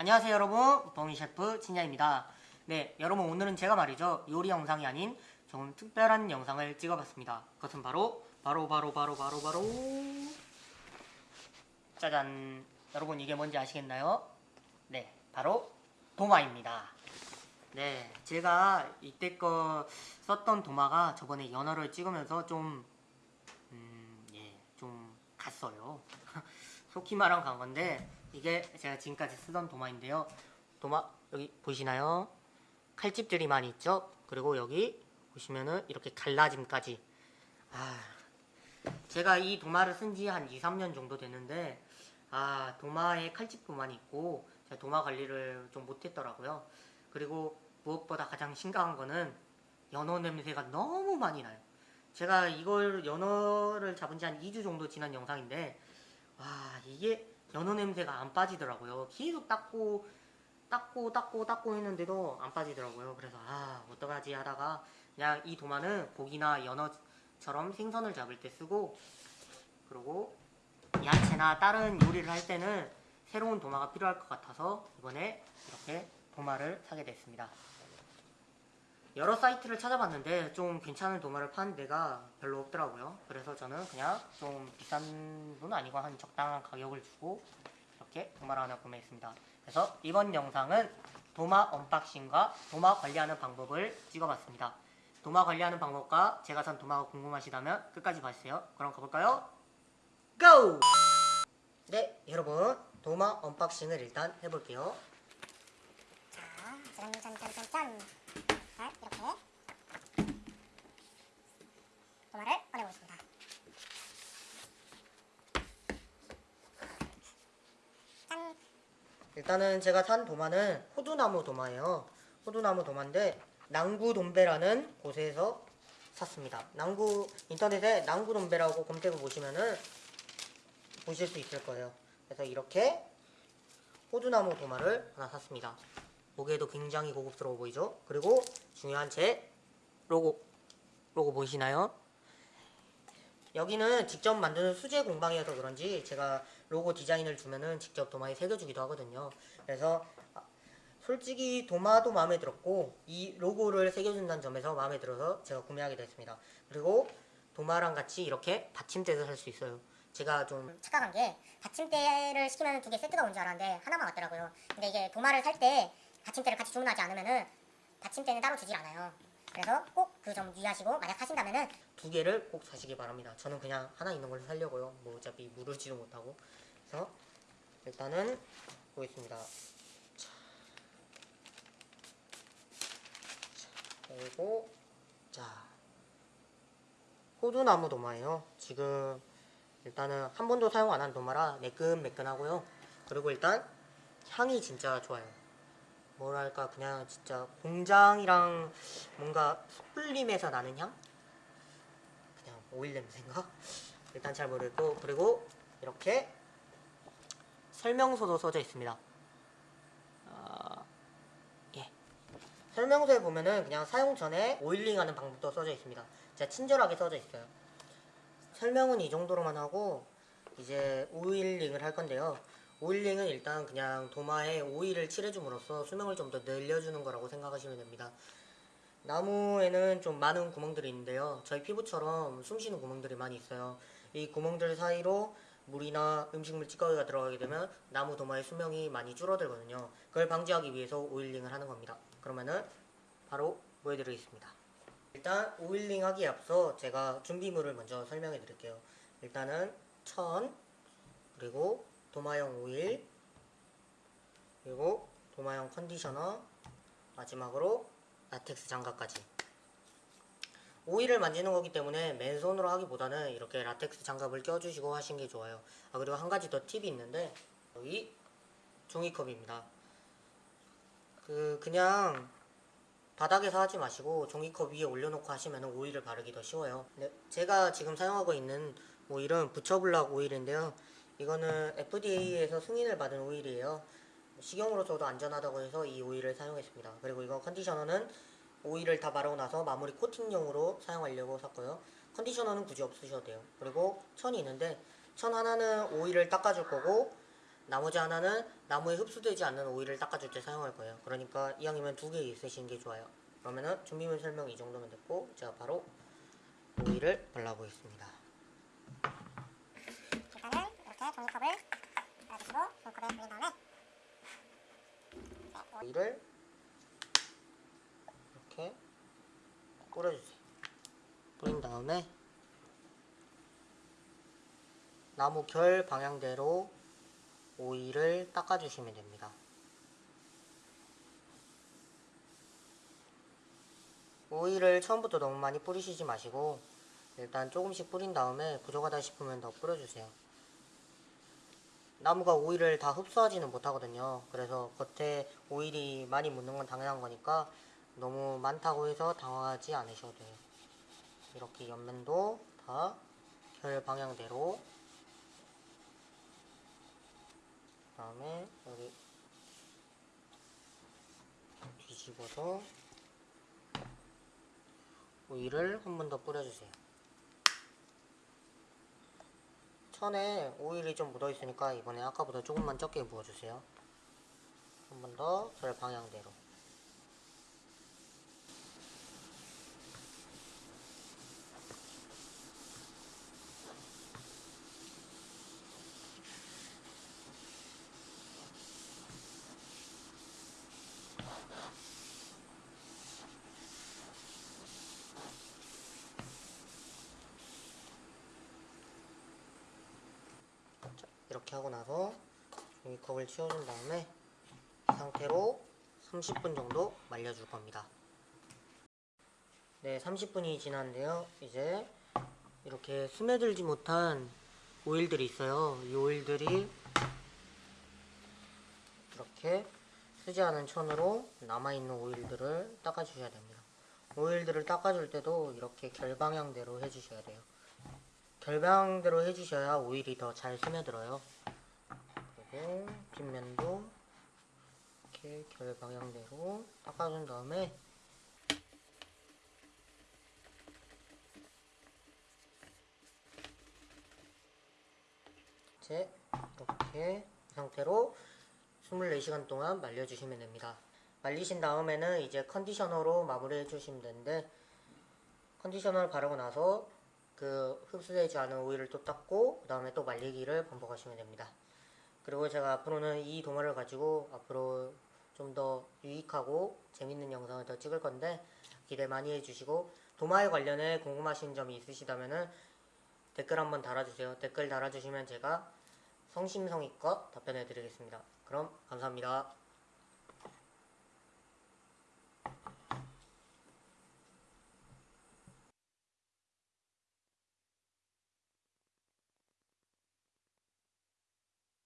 안녕하세요 여러분. 범이 셰프 진야입니다. 네 여러분 오늘은 제가 말이죠. 요리 영상이 아닌 좀 특별한 영상을 찍어봤습니다. 그것은 바로 바로 바로 바로 바로 바로. 짜잔. 여러분 이게 뭔지 아시겠나요? 네 바로 도마입니다. 네 제가 이때 거 썼던 도마가 저번에 연어를 찍으면서 좀 음, 예, 좀 갔어요. 말하면 간 건데 이게 제가 지금까지 쓰던 도마인데요. 도마 여기 보시나요? 칼집들이 많이 있죠? 그리고 여기 보시면은 이렇게 갈라짐까지. 아, 제가 이 도마를 쓴 지 한 2, 3년 정도 됐는데 아, 도마에 칼집도 많이 있고 제가 도마 관리를 좀 못했더라고요. 그리고 무엇보다 가장 심각한 거는 연어 냄새가 너무 많이 나요. 제가 이걸 연어를 잡은 지 한 2주 정도 지난 영상인데 와 이게 연어 냄새가 안 빠지더라고요. 계속 닦고 닦고 닦고 닦고 했는데도 안 빠지더라고요. 그래서 아 어떡하지 하다가 그냥 이 도마는 고기나 연어처럼 생선을 잡을 때 쓰고 그리고 야채나 다른 요리를 할 때는 새로운 도마가 필요할 것 같아서 이번에 이렇게 도마를 사게 됐습니다 여러 사이트를 찾아봤는데 좀 괜찮은 도마를 파는 데가 별로 없더라고요. 그래서 저는 그냥 좀 비싼 돈 아니고 한 적당한 가격을 주고 이렇게 도마를 하나 구매했습니다. 그래서 이번 영상은 도마 unboxing과 도마 관리하는 방법을 찍어봤습니다. 도마 관리하는 방법과 제가 산 도마가 궁금하시다면 끝까지 봐주세요. 그럼 가볼까요? Go! 네, 여러분 도마 unboxing을 일단 해볼게요. 자, 짠짠짠짠짠. 자, 이렇게 도마를 꺼내보겠습니다. 짠. 일단은 제가 산 도마는 호두나무 도마예요. 호두나무 도마인데 낭구돔배라는 곳에서 샀습니다. 낭구 인터넷에 낭구돔배라고 검색해 보시면은 보실 수 있을 거예요. 그래서 이렇게 호두나무 도마를 하나 샀습니다. 보기에도 굉장히 고급스러워 보이죠? 그리고 중요한 제 로고 로고 보이시나요? 여기는 직접 만드는 수제 공방이어서 그런지 제가 로고 디자인을 주면은 직접 도마에 새겨주기도 하거든요. 그래서 아, 솔직히 도마도 마음에 들었고 이 로고를 새겨준다는 점에서 마음에 들어서 제가 구매하게 됐습니다. 그리고 도마랑 같이 이렇게 받침대도 살 수 있어요. 제가 좀 착각한 게 받침대를 시키면 두 개 세트가 온 줄 알았는데 하나만 왔더라고요. 근데 이게 도마를 살 때 받침대를 같이 주문하지 않으면은 받침대는 따로 주질 않아요. 그래서 꼭그 점 유의하시고 만약 사신다면은 두 개를 꼭 사시기 바랍니다. 저는 그냥 하나 있는 걸 살려고요. 뭐 어차피 무르지도 못하고. 그래서 일단은 보겠습니다. 자. 자, 그리고 자 호두나무 도마예요. 지금 일단은 한 번도 사용 안 한 도마라 매끈매끈하고요. 그리고 일단 향이 진짜 좋아요. 뭐랄까 그냥 진짜 공장이랑 뭔가 숯불림에서 나는 향? 그냥 오일 냄새인가? 일단 잘 모르겠고 그리고 이렇게 설명서도 써져 있습니다. 아, 예. 설명서에 보면은 그냥 사용 전에 오일링하는 방법도 써져 있습니다. 진짜 친절하게 써져 있어요. 설명은 이 정도로만 하고 이제 오일링을 할 건데요. 오일링은 일단 그냥 도마에 오일을 칠해줌으로써 수명을 좀 더 늘려주는 거라고 생각하시면 됩니다. 나무에는 좀 많은 구멍들이 있는데요. 저희 피부처럼 숨쉬는 구멍들이 많이 있어요. 이 구멍들 사이로 물이나 음식물 찌꺼기가 들어가게 되면 나무 도마의 수명이 많이 줄어들거든요. 그걸 방지하기 위해서 oiling을 하는 겁니다. 그러면은 바로 보여드리겠습니다. 일단 oiling 하기에 앞서 제가 준비물을 먼저 설명해 드릴게요. 일단은 천, 그리고 도마용 오일, 그리고 도마용 conditioner, 마지막으로 라텍스 장갑까지. 오일을 만지는 거기 때문에 맨손으로 하기보다는 이렇게 라텍스 장갑을 껴주시고 하시는 게 좋아요. 아 그리고 한 가지 더 팁이 있는데 여기 종이컵입니다. 그 그냥 바닥에서 하지 마시고 종이컵 위에 올려놓고 하시면 오일을 바르기 더 쉬워요. 네, 제가 지금 사용하고 있는 오일은 부처블락 오일인데요. 이거는 FDA에서 승인을 받은 오일이에요. 식용으로서도 안전하다고 해서 이 오일을 사용했습니다. 그리고 이거 컨디셔너는 오일을 다 바르고 나서 마무리 코팅용으로 사용하려고 샀고요. 컨디셔너는 굳이 없으셔도 돼요. 그리고 천이 있는데 천 하나는 오일을 닦아줄 거고 나머지 하나는 나무에 흡수되지 않는 오일을 닦아줄 때 사용할 거예요. 그러니까 이왕이면 두 개 있으신 게 좋아요. 그러면은 준비물 설명 이 정도면 됐고 제가 바로 오일을 발라보겠습니다. 이렇게 종이컵을 놔주시고 종이컵에 올린 다음에 오일을 이렇게 뿌려주세요. 뿌린 다음에 나무 결 방향대로 오일을 닦아주시면 됩니다. 오일을 처음부터 너무 많이 뿌리시지 마시고 일단 조금씩 뿌린 다음에 부족하다 싶으면 더 뿌려주세요. 나무가 오일을 다 흡수하지는 못하거든요. 그래서 겉에 오일이 많이 묻는 건 당연한 거니까 너무 많다고 해서 당황하지 않으셔도 돼요. 이렇게 옆면도 다 결 방향대로 그 다음에 여기 뒤집어서 오일을 한 번 더 뿌려주세요. 천에 오일이 좀 묻어 있으니까 이번에 아까보다 조금만 적게 부어주세요. 한 번 더 절 방향대로. 이렇게 하고 나서 종이컵을 치워준 다음에 이 상태로 30분 정도 말려줄 겁니다. 네, 30분이 지났는데요. 이제 이렇게 스며들지 못한 오일들이 있어요. 이 오일들이 이렇게 쓰지 않은 천으로 남아있는 오일들을 닦아주셔야 됩니다. 오일들을 닦아줄 때도 이렇게 결방향대로 해주셔야 돼요. 결방대로 해주셔야 오일이 더 잘 스며들어요. 그리고 뒷면도 이렇게 결 방향대로 닦아준 다음에 이제 이렇게 이 상태로 24시간 동안 말려주시면 됩니다. 말리신 다음에는 이제 컨디셔너로 마무리해 주시면 되는데 컨디셔너를 바르고 나서 그 흡수되지 않은 오일을 또 닦고 그 다음에 또 말리기를 반복하시면 됩니다. 그리고 제가 앞으로는 이 도마를 가지고 앞으로 좀 더 유익하고 재밌는 영상을 더 찍을 건데 기대 많이 해주시고 도마에 관련해 궁금하신 점이 있으시다면은 댓글 한번 달아주세요. 댓글 달아주시면 제가 성심성의껏 답변해 드리겠습니다. 그럼 감사합니다.